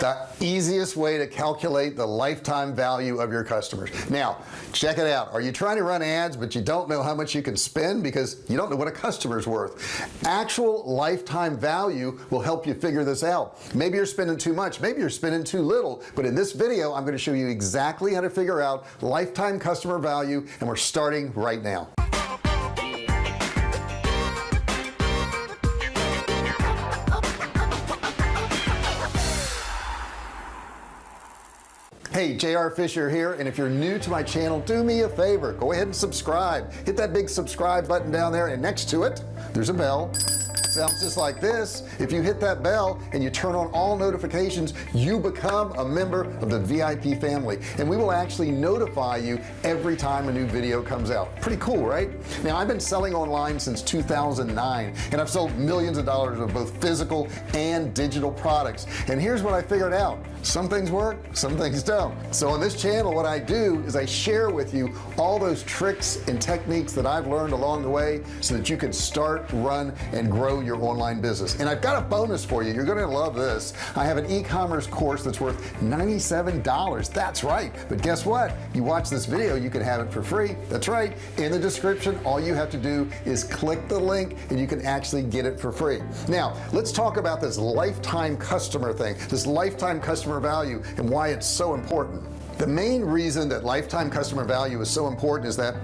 the easiest way to calculate the lifetime value of your customers. Now check it out. Are you trying to run ads but you don't know how much you can spend because you don't know what a customer's worth? Actual lifetime value will help you figure this out. Maybe you're spending too much. Maybe you're spending too little. But in this video I'm going to show you exactly how to figure out lifetime customer value and we're starting right now hey JR Fisher here and if you're new to my channel do me a favor. Go ahead and subscribe. Hit that big subscribe button down there and next to it there's a bell sounds just like this. If you hit that bell and you turn on all notifications you become a member of the VIP family. And we will actually notify you every time a new video comes out. Pretty cool right? Now I've been selling online since 2009 and I've sold millions of dollars of both physical and digital products. And here's what I figured out. Some things work some things don't. So on this channel what I do is I share with you all those tricks and techniques that I've learned along the way so that you can start run and grow your online business. And I've got a bonus for you. You're gonna love this. I have an e-commerce course that's worth $97 that's right. But guess what? You watch this video you can have it for free. That's right. In the description all you have to do is click the link and you can actually get it for free. Now let's talk about this lifetime customer thing this lifetime customer value and why it's so important. The main reason that lifetime customer value is so important is that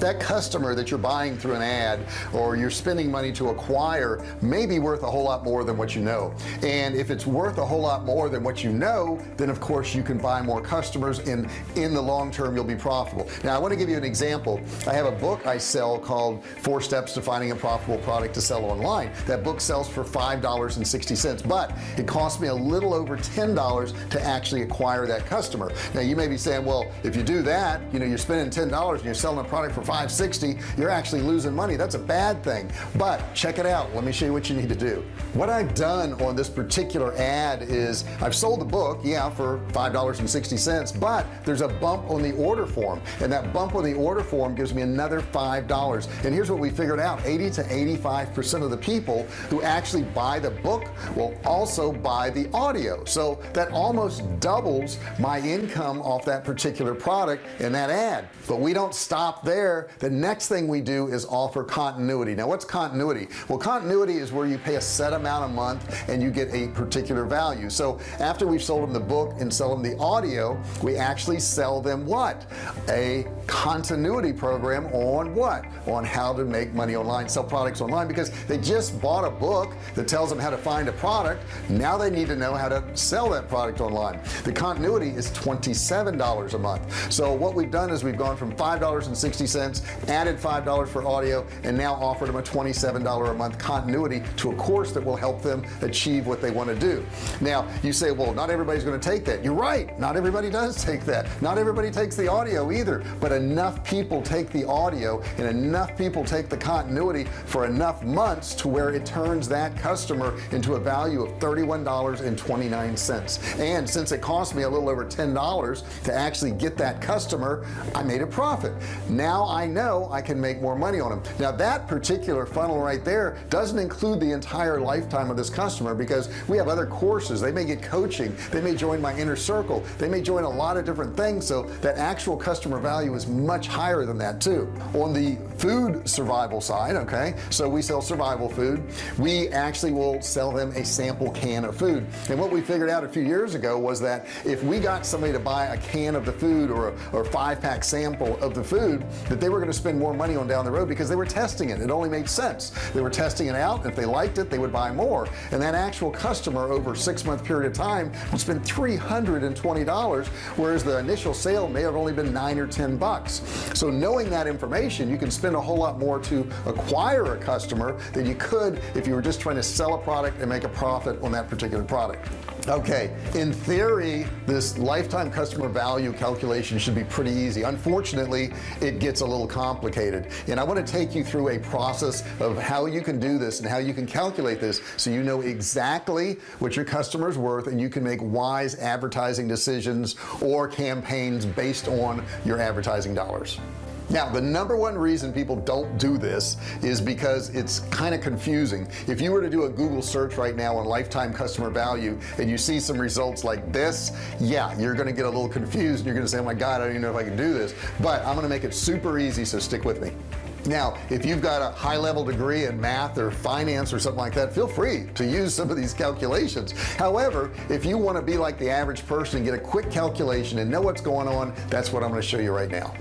that customer that you're buying through an ad or you're spending money to acquire may be worth a whole lot more than what you know. And if it's worth a whole lot more than what you know then of course you can buy more customers and in the long term you'll be profitable. Now I want to give you an example. I have a book I sell called four steps to finding a profitable product to sell online. That book sells for five dollars and sixty cents but it cost me a little over ten dollars to actually acquire that customer. Now you may be saying well if you do that you know you're spending ten dollars and you're selling a product for 560 you're actually losing money. That's a bad thing. But check it out. Let me show you what you need to do. What I've done on this particular ad is I've sold the book yeah for five dollars and sixty cents but there's a bump on the order form. And that bump on the order form gives me another five dollars. And here's what we figured out. 80 to 85 percent of the people who actually buy the book will also buy the audio. So that almost doubles my income off that particular product in that ad. But we don't stop there the next thing we do is offer continuity. Now what's continuity? Well continuity is where you pay a set amount a month and you get a particular value. So after we've sold them the book and sell them the audio we actually sell them what? A continuity program on what? On how to make money online sell products online because they just bought a book that tells them how to find a product. Now they need to know how to sell that product online. The continuity is $27 a month. So what we've done is we've gone from $5.60 cents added five dollars for audio and now offered them a $27 a month continuity to a course that will help them achieve what they want to do. Now you say well not everybody's going to take that. You're right not everybody does take that. Not everybody takes the audio either but enough people take the audio and enough people take the continuity for enough months to where it turns that customer into a value of $31.29 and since it cost me a little over $10 to actually get that customer I made a profit. Now I know I can make more money on them now that particular funnel right there doesn't include the entire lifetime of this customer because we have other courses. They may get coaching. They may join my inner circle. They may join a lot of different things. So that actual customer value is much higher than that too. On the food survival side okay so we sell survival food. We actually will sell them a sample can of food. And what we figured out a few years ago was that if we got somebody to buy a can of the food or a or five pack sample of the food that they were going to spend more money on down the road because they were testing it. It only made sense. They were testing it out. If they liked it they would buy more. And that actual customer over six month period of time would spend $320 whereas the initial sale may have only been nine or ten bucks. So knowing that information you can spend a whole lot more to acquire a customer than you could if you were just trying to sell a product and make a profit on that particular product okay in theory this lifetime customer value calculation should be pretty easy. Unfortunately it gets a little complicated. And I want to take you through a process of how you can do this and how you can calculate this so you know exactly what your customers worth and you can make wise advertising decisions or campaigns based on your advertising dollars now the number one reason people don't do this is because it's kind of confusing. If you were to do a Google search right now on lifetime customer value and you see some results like this yeah you're gonna get a little confused and you're gonna say oh my god I don't even know if I can do this but I'm gonna make it super easy so stick with me. Now if you've got a high-level degree in math or finance or something like that feel free to use some of these calculations. However if you want to be like the average person and get a quick calculation and know what's going on that's what I'm going to show you right now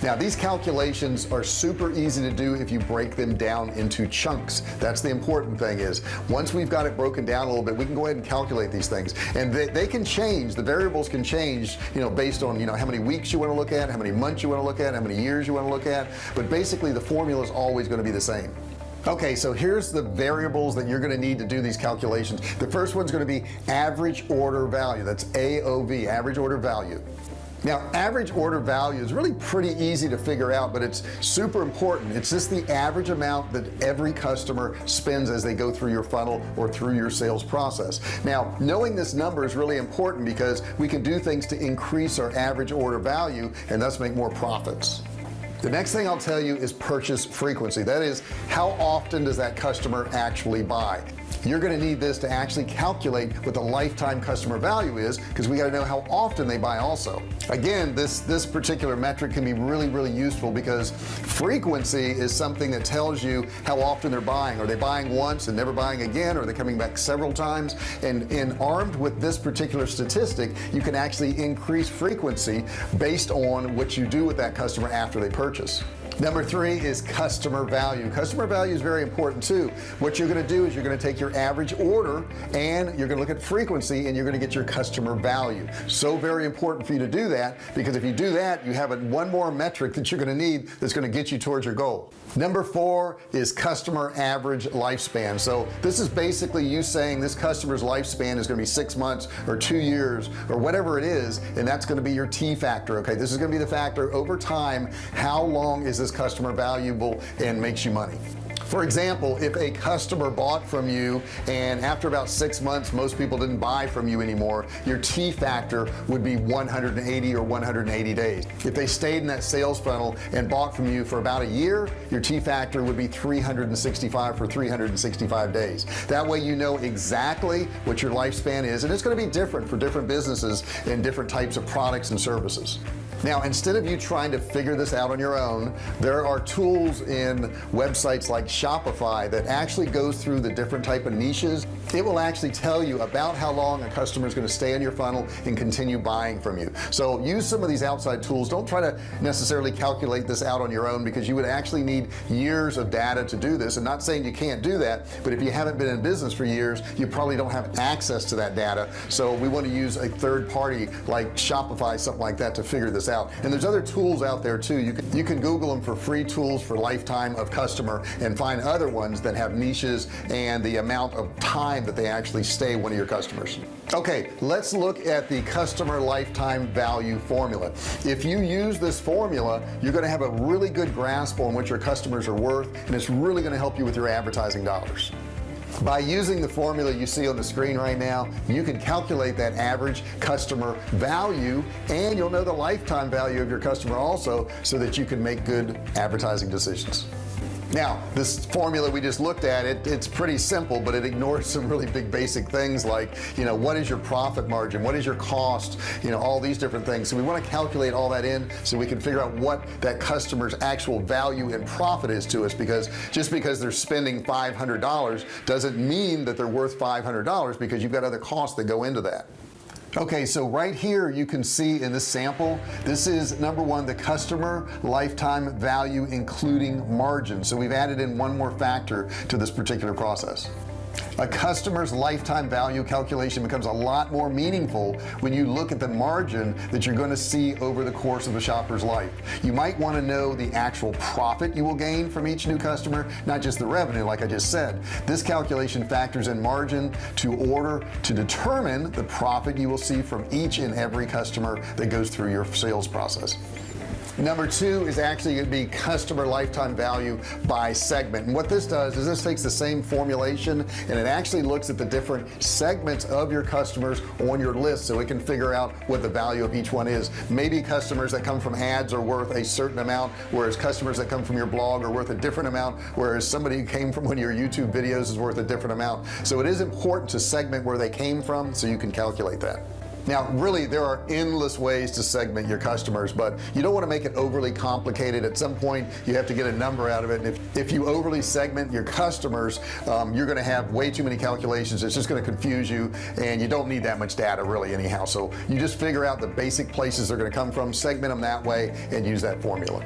now these calculations are super easy to do if you break them down into chunks. That's the important thing is once we've got it broken down a little bit we can go ahead and calculate these things. And they, they can change the variables can change you know based on you know how many weeks you want to look at how many months you want to look at how many years you want to look at. But basically the formula is always going to be the same. Okay so here's the variables that you're going to need to do these calculations. The first one's going to be average order value. That's AOV average order value now average order value is really pretty easy to figure out but it's super important. It's just the average amount that every customer spends as they go through your funnel or through your sales process. Now knowing this number is really important because we can do things to increase our average order value and thus make more profits. The next thing I'll tell you is purchase frequency. That is how often does that customer actually buy you're going to need this to actually calculate what the lifetime customer value is because we got to know how often they buy also. Again this this particular metric can be really really useful because frequency is something that tells you how often they're buying. Are they buying once and never buying again or are they coming back several times? And in armed with this particular statistic you can actually increase frequency based on what you do with that customer after they purchase number three is customer value. Customer value is very important too. What you're going to do is you're going to take your average order and you're going to look at frequency and you're going to get your customer value. So very important for you to do that because if you do that you have one more metric that you're going to need that's going to get you towards your goal number four is customer average lifespan. So this is basically you saying this customer's lifespan is going to be six months or two years or whatever it is and that's going to be your T factor okay? This is going to be the factor over time. How long is this this customer valuable and makes you money for example if a customer bought from you and after about six months most people didn't buy from you anymore your T factor would be 180 or 180 days. If they stayed in that sales funnel and bought from you for about a year your T factor would be 365 for 365 days. That way you know exactly what your lifespan is and it's going to be different for different businesses and different types of products and services now instead of you trying to figure this out on your own there are tools in websites like Shopify that actually goes through the different type of niches it will actually tell you about how long a customer is going to stay in your funnel and continue buying from you. So use some of these outside tools. Don't try to necessarily calculate this out on your own because you would actually need years of data to do this. And not saying you can't do that but if you haven't been in business for years you probably don't have access to that data. So we want to use a third party like Shopify something like that to figure this out. And there's other tools out there too. You can you can google them for free tools for lifetime of customer and find other ones that have niches and the amount of time that they actually stay one of your customers. Okay let's look at the customer lifetime value formula. If you use this formula you're going to have a really good grasp on what your customers are worth and it's really going to help you with your advertising dollars. By using the formula you see on the screen right now you can calculate that average customer value and you'll know the lifetime value of your customer also so that you can make good advertising decisions now this formula we just looked at it it's pretty simple but it ignores some really big basic things like you know what is your profit margin? What is your cost? You know all these different things. So we want to calculate all that in so we can figure out what that customer's actual value and profit is to us because just because they're spending $500 doesn't mean that they're worth $500 because you've got other costs that go into that okay so right here you can see in this sample this is number one the customer lifetime value including margin. So we've added in one more factor to this particular process a customer's lifetime value calculation becomes a lot more meaningful when you look at the margin that you're going to see over the course of the shopper's life. You might want to know the actual profit you will gain from each new customer not just the revenue like I just said. This calculation factors in margin to order to determine the profit you will see from each and every customer that goes through your sales process number two is actually going to be customer lifetime value by segment. And what this does is this takes the same formulation and it actually looks at the different segments of your customers on your list so it can figure out what the value of each one is. Maybe customers that come from ads are worth a certain amount whereas customers that come from your blog are worth a different amount whereas somebody who came from one of your YouTube videos is worth a different amount. So it is important to segment where they came from so you can calculate that now really there are endless ways to segment your customers but you don't want to make it overly complicated. At some point you have to get a number out of it and if, if you overly segment your customers um, you're going to have way too many calculations. It's just going to confuse you and you don't need that much data really anyhow. So you just figure out the basic places they're going to come from segment them that way and use that formula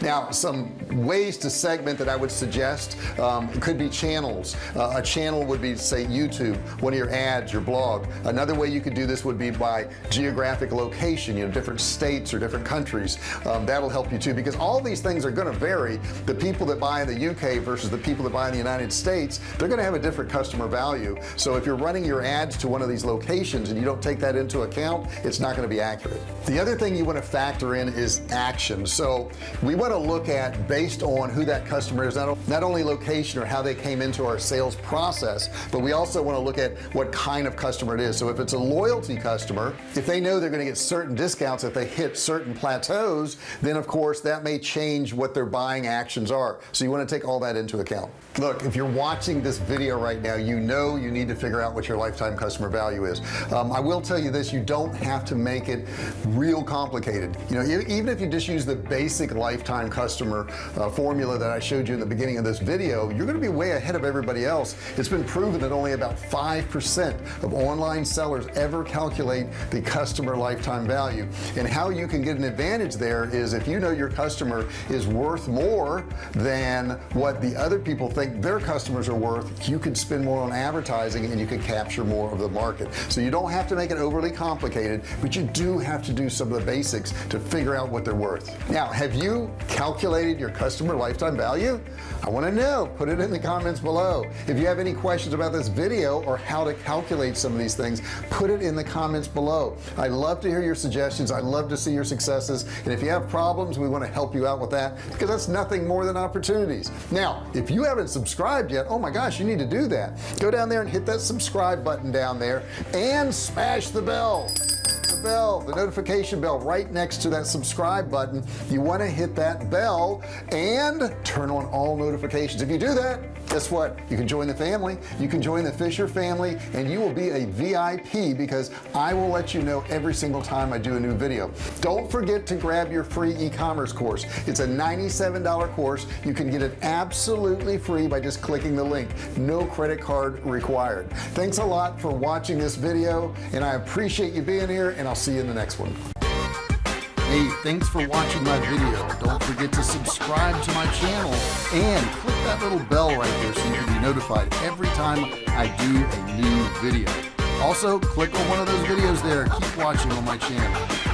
now some ways to segment that I would suggest um, could be channels. Uh, a channel would be say YouTube one of your ads your blog. Another way you could do this would be by geographic location you know different states or different countries. Um, that'll help you too because all these things are going to vary. The people that buy in the UK versus the people that buy in the United States they're going to have a different customer value. So if you're running your ads to one of these locations and you don't take that into account it's not going to be accurate. The other thing you want to factor in is action. So we want to look at based on who that customer is not, not only location or how they came into our sales process but we also want to look at what kind of customer it is. So if it's a loyalty customer if they know they're going to get certain discounts if they hit certain plateaus then of course that may change what their buying actions are. So you want to take all that into account. Look if you're watching this video right now you know you need to figure out what your lifetime customer value is. Um, I will tell you this you don't have to make it real complicated. You know even if you just use the basic lifetime customer uh, formula that I showed you in the beginning of this video you're gonna be way ahead of everybody else. It's been proven that only about 5% of online sellers ever calculate the customer lifetime value. And how you can get an advantage there is if you know your customer is worth more than what the other people think their customers are worth you can spend more on advertising and you can capture more of the market. So you don't have to make it overly complicated but you do have to do some of the basics to figure out what they're worth. Now have you calculated your customer lifetime value? I want to know. Put it in the comments below. If you have any questions about this video or how to calculate some of these things put it in the comments below. I love to hear your suggestions. I love to see your successes. And if you have problems we want to help you out with that because that's nothing more than opportunities. Now if you haven't subscribed yet oh my gosh you need to do that. Go down there and hit that subscribe button down there and smash the bell bell the notification bell right next to that subscribe button. You want to hit that bell and turn on all notifications. If you do that guess what? You can join the family. You can join the Fisher family and you will be a VIP because I will let you know every single time I do a new video. Don't forget to grab your free e-commerce course. It's a $97 course. You can get it absolutely free by just clicking the link. No credit card required. Thanks a lot for watching this video and I appreciate you being here and I'll see you in the next one. Hey thanks for watching my video. Don't forget to subscribe to my channel and click that little bell right there so you can be notified every time I do a new video. Also click on one of those videos there. Keep watching on my channel